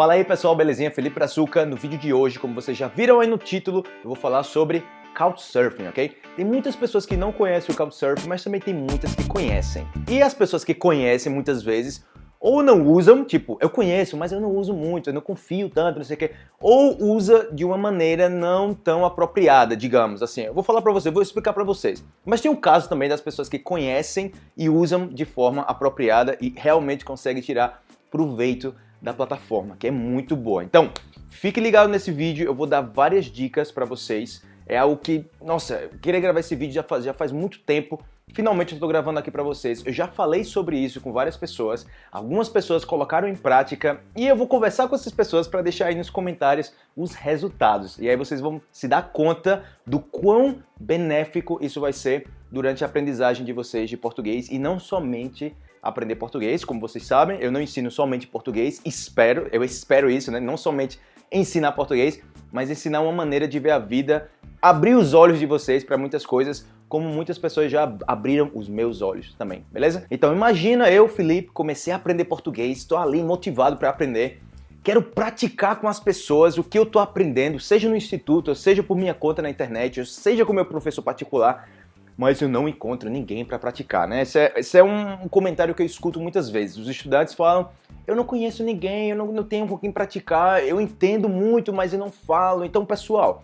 Fala aí pessoal, belezinha? Felipe Brazuca. No vídeo de hoje, como vocês já viram aí no título, eu vou falar sobre Couchsurfing, ok? Tem muitas pessoas que não conhecem o Couchsurfing, mas também tem muitas que conhecem. E as pessoas que conhecem muitas vezes ou não usam, tipo, eu conheço, mas eu não uso muito, eu não confio tanto, não sei o quê, ou usa de uma maneira não tão apropriada, digamos assim. Eu vou falar pra você, vou explicar pra vocês. Mas tem um caso também das pessoas que conhecem e usam de forma apropriada e realmente conseguem tirar proveito da plataforma, que é muito boa. Então, fique ligado nesse vídeo, eu vou dar várias dicas pra vocês. É algo que, nossa, eu queria gravar esse vídeo já faz, já faz muito tempo, Finalmente eu estou gravando aqui para vocês. Eu já falei sobre isso com várias pessoas. Algumas pessoas colocaram em prática e eu vou conversar com essas pessoas para deixar aí nos comentários os resultados. E aí vocês vão se dar conta do quão benéfico isso vai ser durante a aprendizagem de vocês de português e não somente aprender português, como vocês sabem, eu não ensino somente português, espero, eu espero isso, né? Não somente ensinar português, mas ensinar uma maneira de ver a vida, abrir os olhos de vocês para muitas coisas, como muitas pessoas já abriram os meus olhos também, beleza? Então imagina eu, Felipe, comecei a aprender português, estou ali motivado para aprender, quero praticar com as pessoas o que eu estou aprendendo, seja no instituto, seja por minha conta na internet, seja com meu professor particular, mas eu não encontro ninguém para praticar, né? Esse é, esse é, um comentário que eu escuto muitas vezes. Os estudantes falam, eu não conheço ninguém, eu não, não tenho com quem praticar, eu entendo muito, mas eu não falo. Então, pessoal,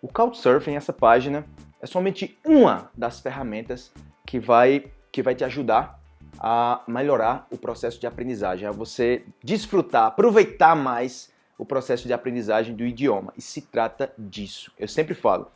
o Couchsurfing, essa página, é somente uma das ferramentas que vai, que vai te ajudar a melhorar o processo de aprendizagem, a você desfrutar, aproveitar mais o processo de aprendizagem do idioma. E se trata disso. Eu sempre falo,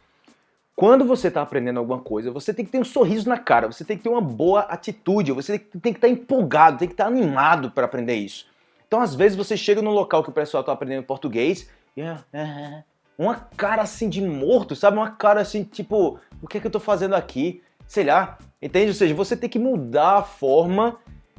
quando você está aprendendo alguma coisa, você tem que ter um sorriso na cara, você tem que ter uma boa atitude, você tem que estar empolgado, tem que estar animado para aprender isso. Então, às vezes, você chega num local que o pessoal está aprendendo português e é, uma cara assim de morto, sabe? Uma cara assim, tipo, o que é que eu tô fazendo aqui? Sei lá, entende? Ou seja, você tem que mudar a forma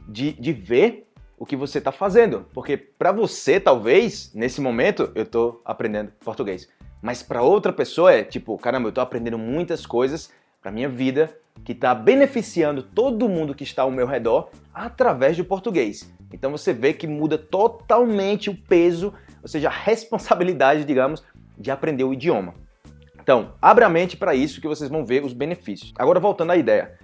de, de ver o que você está fazendo. Porque para você, talvez, nesse momento, eu tô aprendendo português. Mas para outra pessoa é tipo, caramba, eu tô aprendendo muitas coisas para minha vida que está beneficiando todo mundo que está ao meu redor através do português. Então você vê que muda totalmente o peso, ou seja, a responsabilidade, digamos, de aprender o idioma. Então, abra a mente para isso que vocês vão ver os benefícios. Agora, voltando à ideia.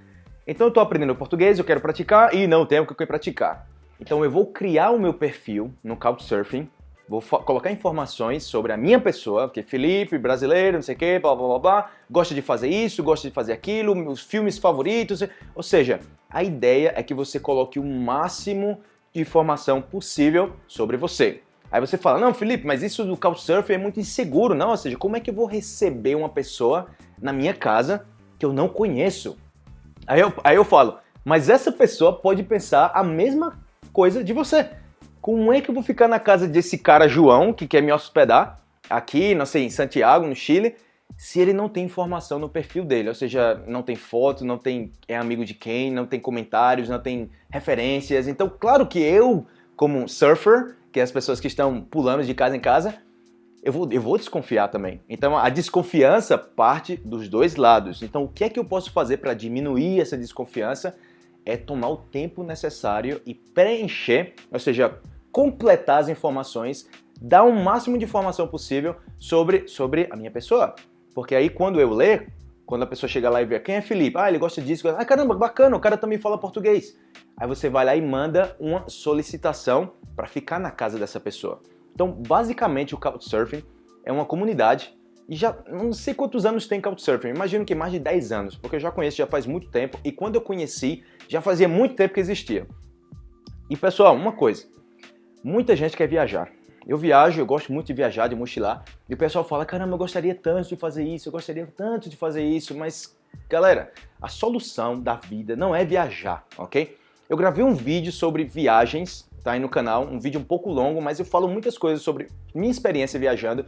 Então, eu estou aprendendo português, eu quero praticar e não tenho o que praticar. Então, eu vou criar o meu perfil no Couchsurfing, vou colocar informações sobre a minha pessoa, que é Felipe, brasileiro, não sei o quê, blá, blá, blá, blá, gosta de fazer isso, gosta de fazer aquilo, meus filmes favoritos, ou seja, a ideia é que você coloque o máximo de informação possível sobre você. Aí você fala, não, Felipe, mas isso do Couchsurfing é muito inseguro, não? Ou seja, como é que eu vou receber uma pessoa na minha casa que eu não conheço? Aí eu, aí eu falo, mas essa pessoa pode pensar a mesma coisa de você. Como é que eu vou ficar na casa desse cara João, que quer me hospedar, aqui, não sei, em Santiago, no Chile, se ele não tem informação no perfil dele, ou seja, não tem foto, não tem é amigo de quem, não tem comentários, não tem referências. Então, claro que eu, como surfer, que as pessoas que estão pulando de casa em casa, eu vou, eu vou desconfiar também. Então a desconfiança parte dos dois lados. Então o que é que eu posso fazer para diminuir essa desconfiança? É tomar o tempo necessário e preencher, ou seja, completar as informações, dar o máximo de informação possível sobre, sobre a minha pessoa. Porque aí quando eu ler, quando a pessoa chega lá e vê quem é Felipe, ah, ele gosta disso, ah, caramba, bacana, o cara também fala português. Aí você vai lá e manda uma solicitação para ficar na casa dessa pessoa. Então, basicamente, o Couchsurfing é uma comunidade e já não sei quantos anos tem Couchsurfing, imagino que mais de 10 anos, porque eu já conheço já faz muito tempo e quando eu conheci, já fazia muito tempo que existia. E pessoal, uma coisa, muita gente quer viajar. Eu viajo, eu gosto muito de viajar, de mochilar, e o pessoal fala, caramba, eu gostaria tanto de fazer isso, eu gostaria tanto de fazer isso, mas, galera, a solução da vida não é viajar, ok? Eu gravei um vídeo sobre viagens tá aí no canal, um vídeo um pouco longo, mas eu falo muitas coisas sobre minha experiência viajando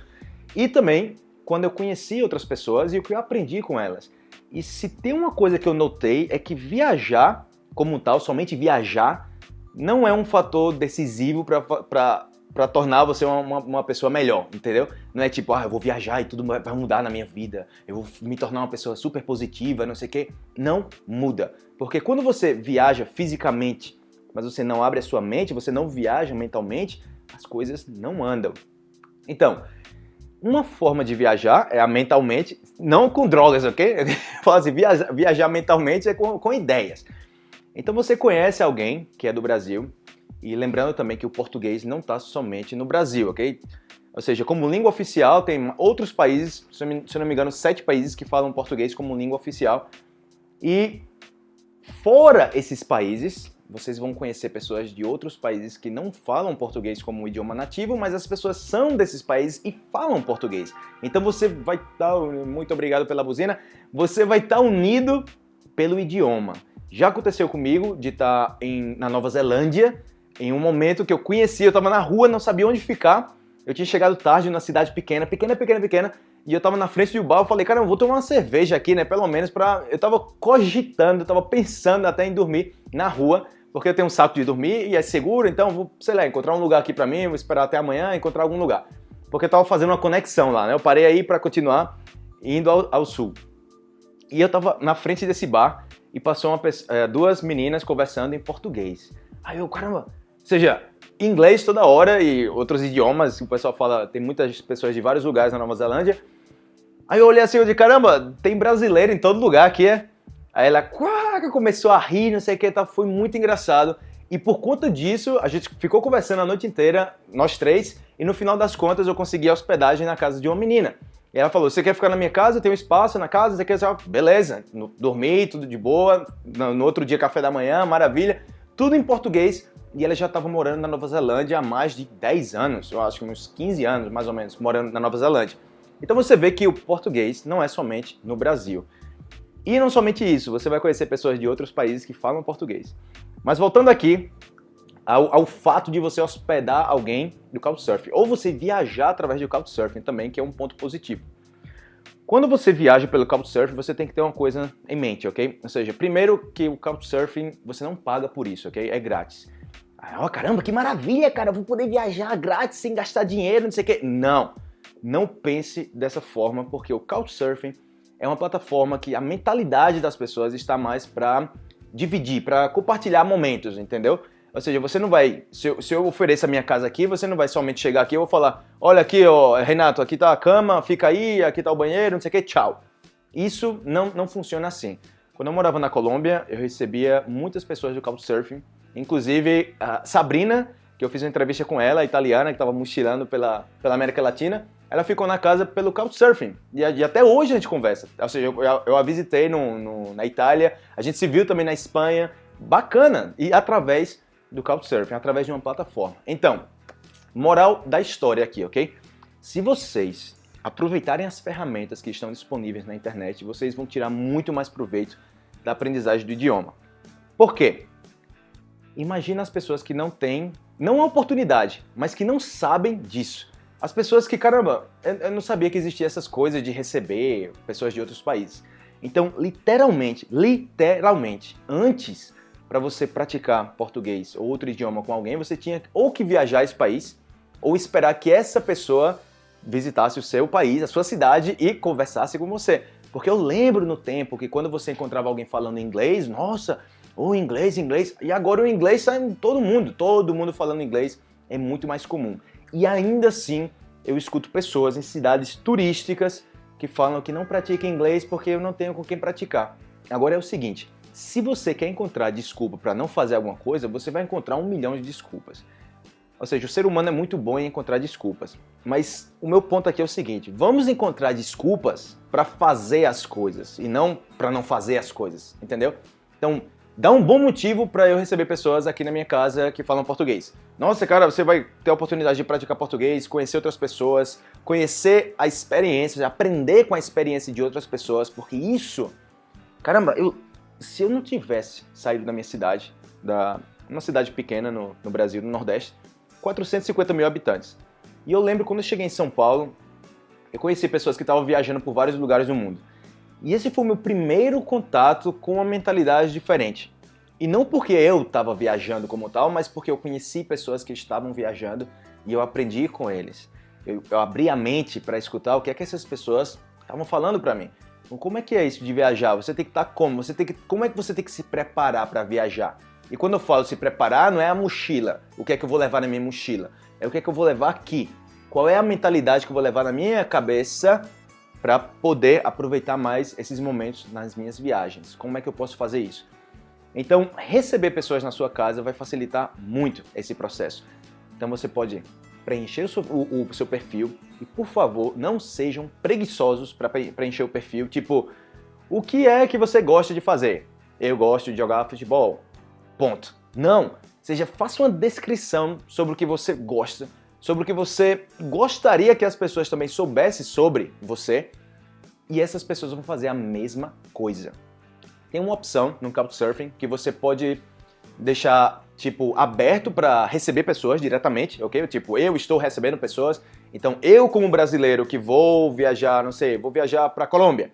e também quando eu conheci outras pessoas e o que eu aprendi com elas. E se tem uma coisa que eu notei é que viajar como tal, somente viajar, não é um fator decisivo para tornar você uma, uma, pessoa melhor, entendeu? Não é tipo, ah, eu vou viajar e tudo vai mudar na minha vida, eu vou me tornar uma pessoa super positiva, não sei o quê. Não muda. Porque quando você viaja fisicamente mas você não abre a sua mente, você não viaja mentalmente, as coisas não andam. Então, uma forma de viajar é a mentalmente, não com drogas, ok? assim, viajar, viajar mentalmente é com, com ideias. Então você conhece alguém que é do Brasil, e lembrando também que o português não está somente no Brasil, ok? Ou seja, como língua oficial, tem outros países, se eu não me engano, sete países que falam português como língua oficial. E fora esses países, vocês vão conhecer pessoas de outros países que não falam português como idioma nativo, mas as pessoas são desses países e falam português. Então você vai estar, muito obrigado pela buzina, você vai estar tá unido pelo idioma. Já aconteceu comigo de estar tá em, na Nova Zelândia, em um momento que eu conhecia, eu estava na rua, não sabia onde ficar, eu tinha chegado tarde na cidade pequena, pequena, pequena, pequena, e eu tava na frente do bar, eu falei, cara, eu vou tomar uma cerveja aqui, né, pelo menos pra... Eu tava cogitando, eu tava pensando até em dormir na rua, porque eu tenho um saco de dormir e é seguro, então vou, sei lá, encontrar um lugar aqui pra mim, vou esperar até amanhã encontrar algum lugar. Porque eu tava fazendo uma conexão lá, né, eu parei aí pra continuar indo ao, ao sul. E eu tava na frente desse bar e passou uma, é, duas meninas conversando em português. Aí eu, caramba, ou seja, inglês toda hora e outros idiomas, o pessoal fala, tem muitas pessoas de vários lugares na Nova Zelândia. Aí eu olhei assim, eu disse, caramba, tem brasileiro em todo lugar aqui, é? Aí ela começou a rir, não sei o que, tá, foi muito engraçado. E por conta disso, a gente ficou conversando a noite inteira, nós três, e no final das contas eu consegui a hospedagem na casa de uma menina. E ela falou, você quer ficar na minha casa? Tem um espaço na casa? Você quer... Beleza, dormi, tudo de boa, no outro dia café da manhã, maravilha. Tudo em português, e ela já estava morando na Nova Zelândia há mais de 10 anos, eu acho que uns 15 anos mais ou menos, morando na Nova Zelândia. Então você vê que o português não é somente no Brasil. E não somente isso, você vai conhecer pessoas de outros países que falam português. Mas voltando aqui ao, ao fato de você hospedar alguém do Couchsurfing, ou você viajar através do Couchsurfing também, que é um ponto positivo. Quando você viaja pelo Couchsurfing, você tem que ter uma coisa em mente, ok? Ou seja, primeiro que o Couchsurfing, você não paga por isso, ok? É grátis. Ó, oh, caramba, que maravilha, cara, vou poder viajar grátis sem gastar dinheiro, não sei o quê. Não, não pense dessa forma, porque o Couchsurfing é uma plataforma que a mentalidade das pessoas está mais para dividir, para compartilhar momentos, entendeu? Ou seja, você não vai, se eu, se eu ofereço a minha casa aqui, você não vai somente chegar aqui e eu vou falar, olha aqui, ó, Renato, aqui tá a cama, fica aí, aqui tá o banheiro, não sei o que, tchau. Isso não, não funciona assim. Quando eu morava na Colômbia, eu recebia muitas pessoas do Couchsurfing Inclusive, a Sabrina, que eu fiz uma entrevista com ela, italiana, que estava mochilando pela, pela América Latina, ela ficou na casa pelo Couchsurfing. E, e até hoje a gente conversa. Ou seja, eu, eu, a visitei no, no, na Itália, a gente se viu também na Espanha. Bacana! E através do Couchsurfing, através de uma plataforma. Então, moral da história aqui, ok? Se vocês aproveitarem as ferramentas que estão disponíveis na internet, vocês vão tirar muito mais proveito da aprendizagem do idioma. Por quê? Imagina as pessoas que não têm, não a oportunidade, mas que não sabem disso. As pessoas que, caramba, eu não sabia que existia essas coisas de receber pessoas de outros países. Então, literalmente, literalmente, antes para você praticar português ou outro idioma com alguém, você tinha ou que viajar esse país ou esperar que essa pessoa visitasse o seu país, a sua cidade e conversasse com você. Porque eu lembro no tempo que quando você encontrava alguém falando inglês, nossa, o inglês, inglês. E agora o inglês está em todo mundo, todo mundo falando inglês é muito mais comum. E ainda assim, eu escuto pessoas em cidades turísticas que falam que não praticam inglês porque eu não tenho com quem praticar. Agora é o seguinte, se você quer encontrar desculpa para não fazer alguma coisa, você vai encontrar um milhão de desculpas. Ou seja, o ser humano é muito bom em encontrar desculpas. Mas o meu ponto aqui é o seguinte, vamos encontrar desculpas para fazer as coisas e não para não fazer as coisas, entendeu? Então, dá um bom motivo para eu receber pessoas aqui na minha casa que falam português. Nossa, cara, você vai ter a oportunidade de praticar português, conhecer outras pessoas, conhecer a experiência, aprender com a experiência de outras pessoas, porque isso, caramba, eu, se eu não tivesse saído da minha cidade, da uma cidade pequena no, no Brasil, no Nordeste, 450 mil habitantes. E eu lembro quando eu cheguei em São Paulo, eu conheci pessoas que estavam viajando por vários lugares do mundo. E esse foi o meu primeiro contato com uma mentalidade diferente. E não porque eu estava viajando como tal, mas porque eu conheci pessoas que estavam viajando e eu aprendi com eles. Eu, eu abri a mente para escutar o que é que essas pessoas estavam falando para mim. Como é que é isso de viajar? Você tem que estar tá como? Você tem que, como é que você tem que se preparar para viajar? E quando eu falo se preparar, não é a mochila. O que é que eu vou levar na minha mochila? É o que é que eu vou levar aqui. Qual é a mentalidade que eu vou levar na minha cabeça para poder aproveitar mais esses momentos nas minhas viagens? Como é que eu posso fazer isso? Então, receber pessoas na sua casa vai facilitar muito esse processo. Então você pode preencher o o seu perfil e, por favor, não sejam preguiçosos para preencher o perfil, tipo, o que é que você gosta de fazer? Eu gosto de jogar futebol. Ponto. Não. Seja, faça uma descrição sobre o que você gosta, sobre o que você gostaria que as pessoas também soubessem sobre você, e essas pessoas vão fazer a mesma coisa. Tem uma opção no Couchsurfing que você pode deixar tipo aberto para receber pessoas diretamente, ok? Tipo, eu estou recebendo pessoas, então eu como brasileiro que vou viajar, não sei, vou viajar para Colômbia.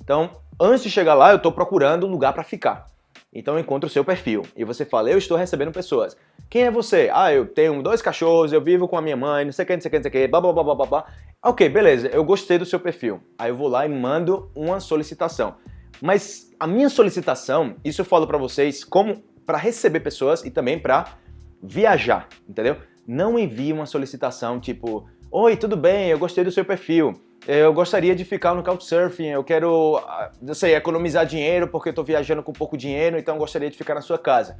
Então, antes de chegar lá, eu estou procurando um lugar para ficar. Então encontro o seu perfil e você fala, eu estou recebendo pessoas. Quem é você? Ah, eu tenho dois cachorros, eu vivo com a minha mãe, não sei o que, não sei o que, não sei o que, blá blá blá blá blá. Ok, beleza, eu gostei do seu perfil. Aí eu vou lá e mando uma solicitação. Mas a minha solicitação, isso eu falo para vocês como para receber pessoas e também para viajar, entendeu? Não envie uma solicitação tipo, oi, tudo bem, eu gostei do seu perfil, eu gostaria de ficar no Couchsurfing, eu quero, ah, não sei, economizar dinheiro porque eu estou viajando com pouco dinheiro, então gostaria de ficar na sua casa.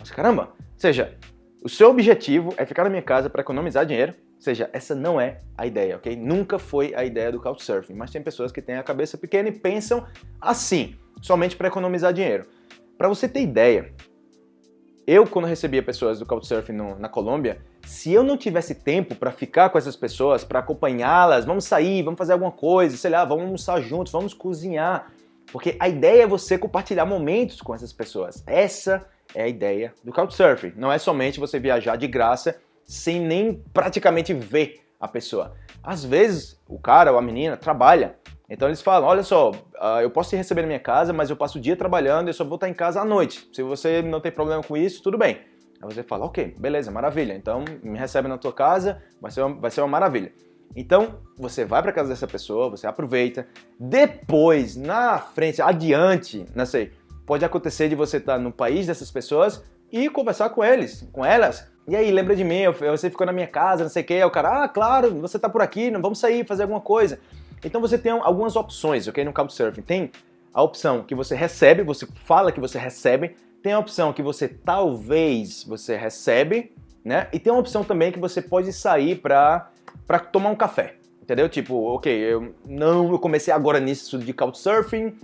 Mas caramba, seja, o seu objetivo é ficar na minha casa para economizar dinheiro, ou seja, essa não é a ideia, ok? Nunca foi a ideia do Couchsurfing, mas tem pessoas que têm a cabeça pequena e pensam assim, somente para economizar dinheiro. Para você ter ideia, eu, quando recebia pessoas do Couchsurfing no, na Colômbia, se eu não tivesse tempo para ficar com essas pessoas, para acompanhá-las, vamos sair, vamos fazer alguma coisa, sei lá, vamos almoçar juntos, vamos cozinhar. Porque a ideia é você compartilhar momentos com essas pessoas. Essa é a ideia do Couchsurfing. Não é somente você viajar de graça sem nem praticamente ver a pessoa. Às vezes, o cara ou a menina trabalha então eles falam, olha só, uh, eu posso te receber na minha casa, mas eu passo o dia trabalhando e eu só vou estar em casa à noite. Se você não tem problema com isso, tudo bem. Aí você fala, ok, beleza, maravilha. Então me recebe na tua casa, vai ser uma, vai ser uma maravilha. Então você vai para casa dessa pessoa, você aproveita. Depois, na frente, adiante, não sei, pode acontecer de você estar no país dessas pessoas e conversar com eles, com elas. E aí, lembra de mim, você ficou na minha casa, não sei o que. O cara, ah, claro, você tá por aqui, vamos sair, fazer alguma coisa. Então você tem algumas opções, ok? No Couchsurfing tem a opção que você recebe, você fala que você recebe, tem a opção que você talvez você recebe, né? E tem uma opção também que você pode sair para para tomar um café, entendeu? Tipo, ok, eu não eu comecei agora nisso de Couchsurfing,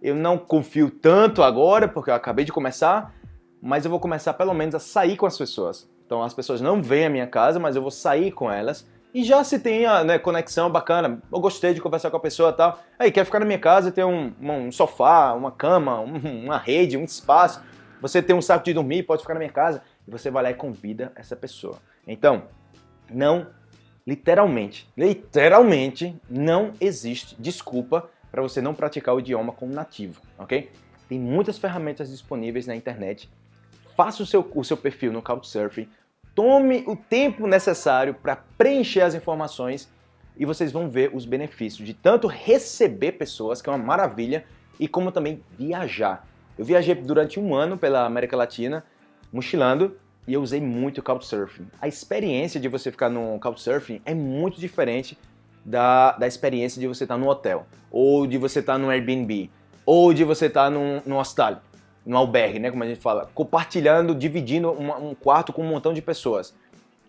eu não confio tanto agora porque eu acabei de começar, mas eu vou começar pelo menos a sair com as pessoas. Então as pessoas não vêm à minha casa, mas eu vou sair com elas e já se tem a né, conexão bacana, eu gostei de conversar com a pessoa e tal. Aí, quer ficar na minha casa, ter um, um sofá, uma cama, um, uma rede, um espaço. Você tem um saco de dormir, pode ficar na minha casa. E você vai lá e convida essa pessoa. Então, não, literalmente, literalmente, não existe desculpa para você não praticar o idioma como nativo, ok? Tem muitas ferramentas disponíveis na internet. Faça o seu, o seu perfil no Couchsurfing, Tome o tempo necessário para preencher as informações e vocês vão ver os benefícios de tanto receber pessoas, que é uma maravilha, e como também viajar. Eu viajei durante um ano pela América Latina, mochilando, e eu usei muito o Couchsurfing. A experiência de você ficar no Couchsurfing é muito diferente da, da experiência de você estar no hotel, ou de você estar no Airbnb, ou de você estar num, num hostel no albergue, né, como a gente fala, compartilhando, dividindo uma, um quarto com um montão de pessoas.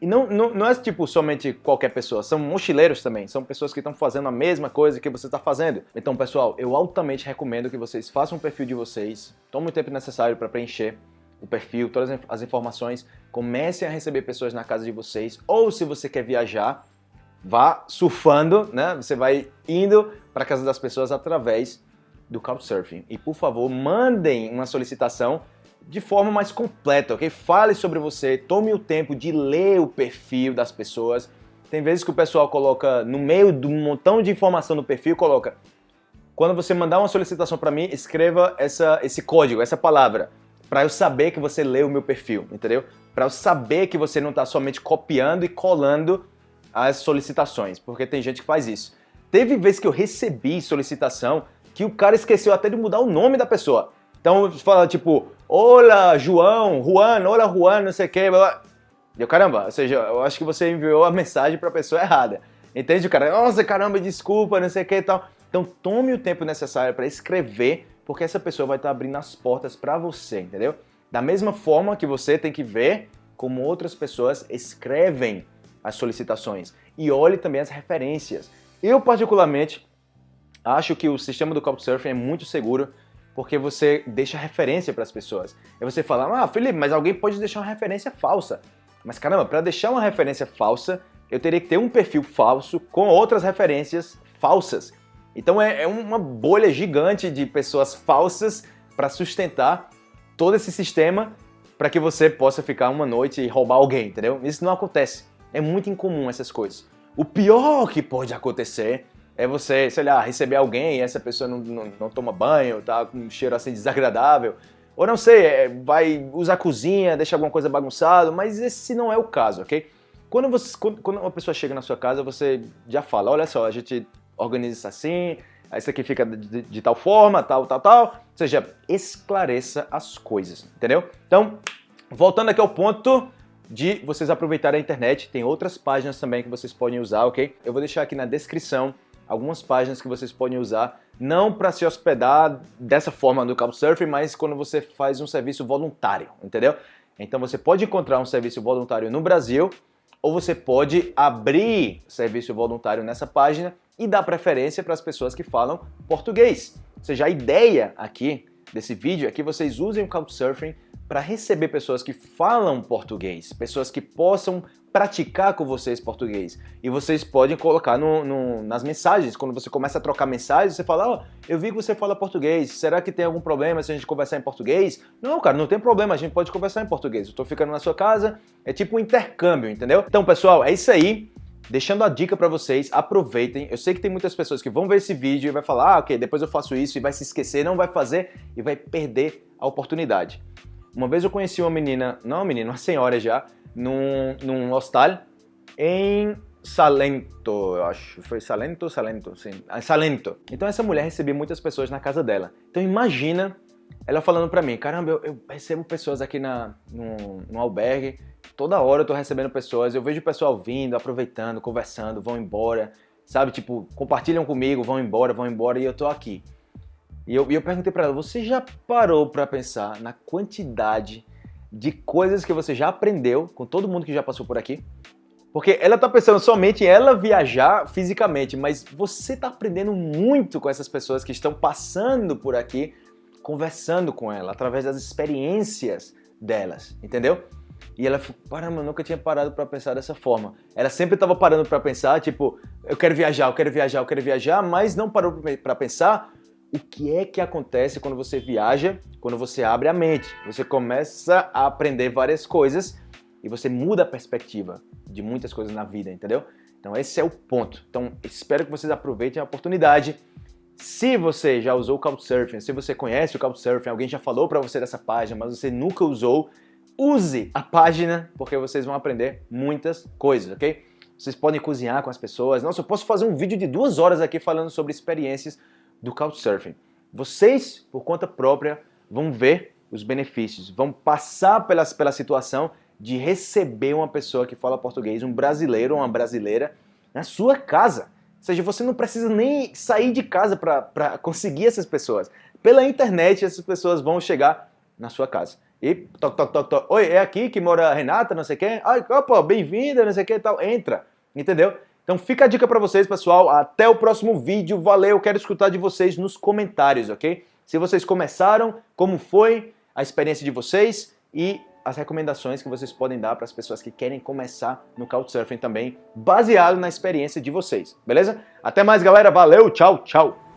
E não, não, não é tipo somente qualquer pessoa, são mochileiros também, são pessoas que estão fazendo a mesma coisa que você está fazendo. Então, pessoal, eu altamente recomendo que vocês façam um perfil de vocês, tomem o tempo necessário para preencher o perfil, todas as informações, comecem a receber pessoas na casa de vocês, ou se você quer viajar, vá surfando, né? Você vai indo para a casa das pessoas através do Couchsurfing. E por favor, mandem uma solicitação de forma mais completa, ok? Fale sobre você, tome o tempo de ler o perfil das pessoas. Tem vezes que o pessoal coloca no meio de um montão de informação no perfil, coloca quando você mandar uma solicitação para mim, escreva essa, esse código, essa palavra, para eu saber que você leu o meu perfil, entendeu? Para eu saber que você não está somente copiando e colando as solicitações, porque tem gente que faz isso. Teve vezes que eu recebi solicitação que o cara esqueceu até de mudar o nome da pessoa. Então fala tipo, olá João, Juan, olá Juan, não sei o que. Eu, caramba, ou seja, eu acho que você enviou a mensagem para a pessoa errada. Entende? O cara, nossa, caramba, desculpa, não sei o que e tal. Então tome o tempo necessário para escrever, porque essa pessoa vai estar abrindo as portas para você, entendeu? Da mesma forma que você tem que ver como outras pessoas escrevem as solicitações e olhe também as referências. Eu, particularmente, acho que o sistema do Couchsurfing é muito seguro porque você deixa referência para as pessoas. E você fala, ah, Felipe, mas alguém pode deixar uma referência falsa. Mas caramba, para deixar uma referência falsa, eu teria que ter um perfil falso com outras referências falsas. Então é, é uma bolha gigante de pessoas falsas para sustentar todo esse sistema para que você possa ficar uma noite e roubar alguém, entendeu? Isso não acontece. É muito incomum essas coisas. O pior que pode acontecer é você, sei lá, receber alguém e essa pessoa não, não, não toma banho, tá com um cheiro assim desagradável. Ou não sei, é, vai usar a cozinha, deixa alguma coisa bagunçada, mas esse não é o caso, ok? Quando, você, quando, quando uma pessoa chega na sua casa, você já fala, olha só, a gente organiza isso assim, isso aqui fica de, de, tal forma, tal, tal, tal. Ou seja, esclareça as coisas, entendeu? Então, voltando aqui ao ponto de vocês aproveitarem a internet, tem outras páginas também que vocês podem usar, ok? Eu vou deixar aqui na descrição algumas páginas que vocês podem usar, não para se hospedar dessa forma no Couchsurfing, mas quando você faz um serviço voluntário, entendeu? Então você pode encontrar um serviço voluntário no Brasil, ou você pode abrir serviço voluntário nessa página e dar preferência para as pessoas que falam português. Ou seja, a ideia aqui desse vídeo é que vocês usem o Couchsurfing para receber pessoas que falam português, pessoas que possam praticar com vocês português. E vocês podem colocar no, no, nas mensagens, quando você começa a trocar mensagens, você fala, oh, eu vi que você fala português, será que tem algum problema se a gente conversar em português? Não, cara, não tem problema, a gente pode conversar em português. Eu tô ficando na sua casa, é tipo um intercâmbio, entendeu? Então, pessoal, é isso aí. Deixando a dica para vocês, aproveitem. Eu sei que tem muitas pessoas que vão ver esse vídeo e vai falar, ah, ok, depois eu faço isso e vai se esquecer, não vai fazer e vai perder a oportunidade. Uma vez eu conheci uma menina, não uma menina, uma senhora já, num, num hostal em Salento, eu acho. Foi Salento? Salento, sim. Ah, Salento. Então essa mulher recebia muitas pessoas na casa dela. Então imagina ela falando pra mim, caramba, eu, eu recebo pessoas aqui na, no, no albergue, toda hora eu tô recebendo pessoas, eu vejo o pessoal vindo, aproveitando, conversando, vão embora, sabe? Tipo, compartilham comigo, vão embora, vão embora e eu tô aqui. E eu, eu perguntei para ela, você já parou para pensar na quantidade de coisas que você já aprendeu com todo mundo que já passou por aqui? Porque ela está pensando somente em ela viajar fisicamente, mas você está aprendendo muito com essas pessoas que estão passando por aqui, conversando com ela, através das experiências delas, entendeu? E ela falou, caramba, eu nunca tinha parado para pensar dessa forma. Ela sempre estava parando para pensar, tipo, eu quero viajar, eu quero viajar, eu quero viajar, mas não parou para pensar o que é que acontece quando você viaja, quando você abre a mente. Você começa a aprender várias coisas e você muda a perspectiva de muitas coisas na vida, entendeu? Então esse é o ponto. Então espero que vocês aproveitem a oportunidade. Se você já usou o Couchsurfing, se você conhece o Couchsurfing, alguém já falou para você dessa página, mas você nunca usou, use a página porque vocês vão aprender muitas coisas, ok? Vocês podem cozinhar com as pessoas. Nossa, eu posso fazer um vídeo de duas horas aqui falando sobre experiências do Couchsurfing. Vocês, por conta própria, vão ver os benefícios, vão passar pela, pela situação de receber uma pessoa que fala português, um brasileiro ou uma brasileira, na sua casa. Ou seja, você não precisa nem sair de casa para conseguir essas pessoas. Pela internet, essas pessoas vão chegar na sua casa. E toc, toc, toc, toc. Oi, é aqui que mora a Renata, não sei quem. Ai, opa, bem-vinda, não sei o que tal. Entra, entendeu? Então fica a dica para vocês, pessoal. Até o próximo vídeo. Valeu, quero escutar de vocês nos comentários, ok? Se vocês começaram, como foi a experiência de vocês e as recomendações que vocês podem dar para as pessoas que querem começar no Couchsurfing também, baseado na experiência de vocês, beleza? Até mais, galera. Valeu, tchau, tchau.